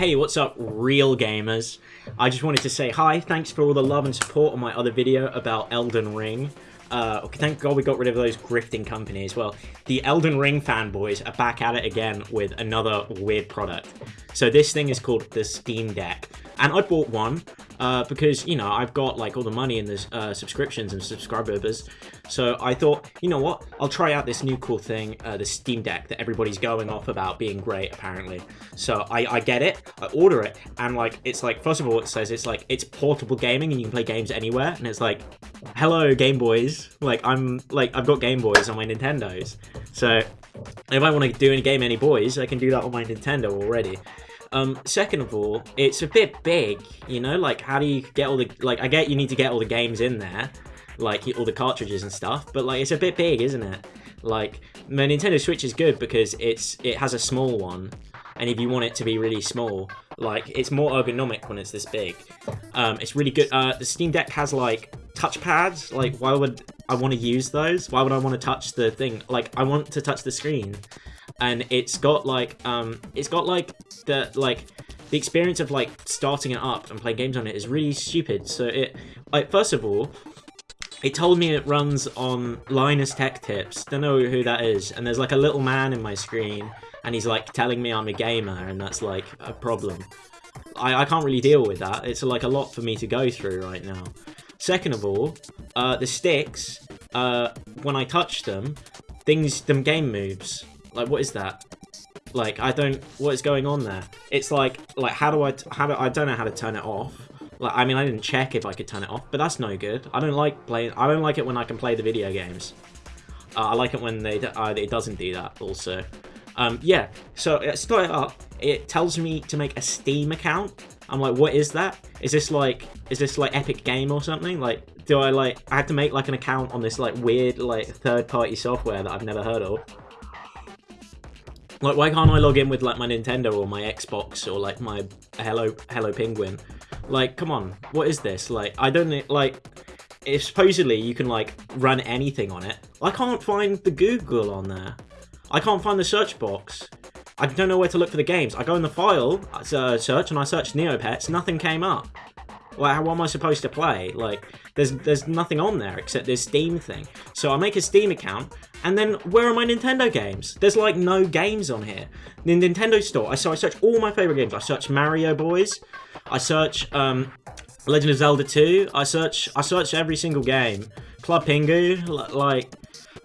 Hey, what's up, real gamers? I just wanted to say hi, thanks for all the love and support on my other video about Elden Ring. Uh, thank God we got rid of those grifting companies. Well, the Elden Ring fanboys are back at it again with another weird product. So this thing is called the Steam Deck. And I bought one uh, because, you know, I've got like all the money in the uh, subscriptions and subscribers. So I thought, you know what, I'll try out this new cool thing, uh, the Steam Deck that everybody's going off about being great, apparently. So I, I get it, I order it, and like, it's like, first of all, it says it's like, it's portable gaming and you can play games anywhere. And it's like, hello, Game Boys. Like, I'm, like, I've got Game Boys on my Nintendos. So if I want to do any game any boys, I can do that on my Nintendo already. Um, second of all, it's a bit big, you know, like how do you get all the, like I get you need to get all the games in there, like all the cartridges and stuff, but like it's a bit big, isn't it? Like my Nintendo Switch is good because it's it has a small one, and if you want it to be really small, like it's more ergonomic when it's this big. Um, it's really good. Uh, the Steam Deck has like touch pads. Like why would I want to use those? Why would I want to touch the thing? Like I want to touch the screen and it's got like um it's got like the like the experience of like starting it up and playing games on it is really stupid so it like first of all it told me it runs on Linus Tech Tips. Don't know who that is. And there's like a little man in my screen, and he's like telling me I'm a gamer, and that's like a problem. I, I can't really deal with that. It's like a lot for me to go through right now. Second of all, uh, the sticks, uh, when I touch them, things, them game moves. Like, what is that? Like, I don't, what is going on there? It's like, like, how do I, how do, I don't know how to turn it off. Like, I mean, I didn't check if I could turn it off, but that's no good. I don't like playing, I don't like it when I can play the video games. Uh, I like it when they, uh, it doesn't do that also. Um, yeah, so it started up, it tells me to make a Steam account. I'm like, what is that? Is this like, is this like Epic Game or something? Like, do I like, I had to make like an account on this like weird like third party software that I've never heard of? Like, why can't I log in with like my Nintendo or my Xbox or like my Hello Hello Penguin? Like, come on, what is this? Like, I don't like. If supposedly you can like run anything on it, I can't find the Google on there. I can't find the search box. I don't know where to look for the games. I go in the file uh, search and I search Neopets. Nothing came up. Like, how am I supposed to play? Like, there's there's nothing on there except this Steam thing. So I make a Steam account, and then where are my Nintendo games? There's like no games on here. The Nintendo store. I so I search all my favorite games. I search Mario Boys. I search um, Legend of Zelda 2. I search I search every single game. Club Pingu, like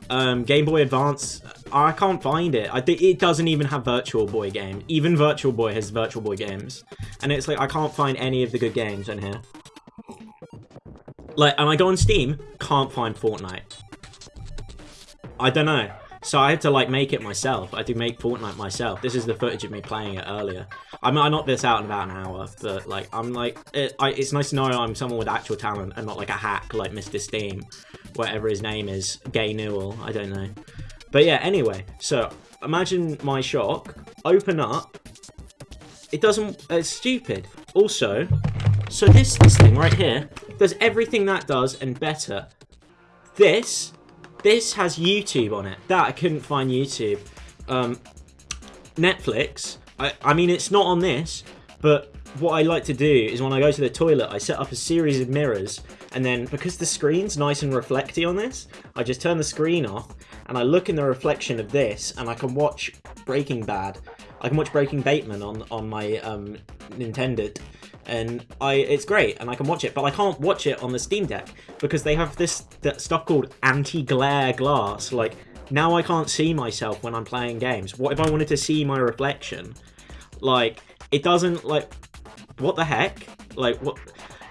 um, Game Boy Advance. I can't find it. I think it doesn't even have Virtual Boy games. Even Virtual Boy has Virtual Boy games, and it's like I can't find any of the good games in here. Like, and I go on Steam, can't find Fortnite. I don't know. So I had to like make it myself. I had to make Fortnite myself. This is the footage of me playing it earlier. I mean, I knocked this out in about an hour, but like, I'm like, it, I, it's nice to know I'm someone with actual talent and not like a hack like Mr. Steam, whatever his name is, Gay Newell. I don't know. But yeah, anyway, so imagine my shock. Open up. It doesn't. It's stupid. Also, so this this thing right here does everything that does and better. This this has YouTube on it. That I couldn't find YouTube. Um, Netflix. I, I mean, it's not on this, but what I like to do is when I go to the toilet, I set up a series of mirrors, and then because the screen's nice and reflecty on this, I just turn the screen off, and I look in the reflection of this, and I can watch Breaking Bad. I can watch Breaking Bateman on on my um, Nintendo, and I it's great, and I can watch it, but I can't watch it on the Steam Deck because they have this stuff called anti-glare glass. Like now, I can't see myself when I'm playing games. What if I wanted to see my reflection? Like it doesn't like what the heck? Like what?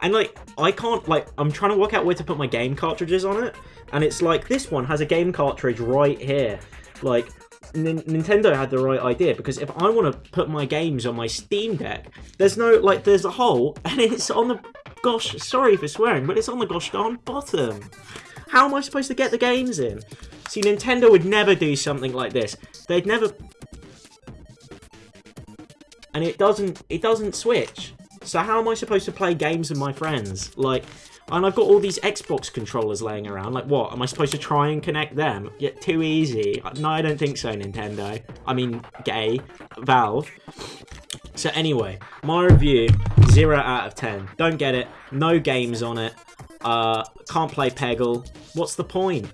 And like I can't like I'm trying to work out where to put my game cartridges on it, and it's like this one has a game cartridge right here. Like Nintendo had the right idea because if I want to put my games on my Steam Deck, there's no like there's a hole and it's on the gosh sorry for swearing, but it's on the gosh darn bottom. How am I supposed to get the games in? See, Nintendo would never do something like this. They'd never, and it doesn't it doesn't switch. So how am I supposed to play games with my friends? Like, and I've got all these Xbox controllers laying around. Like, what? Am I supposed to try and connect them? Yet too easy. No, I don't think so, Nintendo. I mean, gay. Valve. So anyway, my review, 0 out of 10. Don't get it. No games on it. Uh, can't play Peggle. What's the point?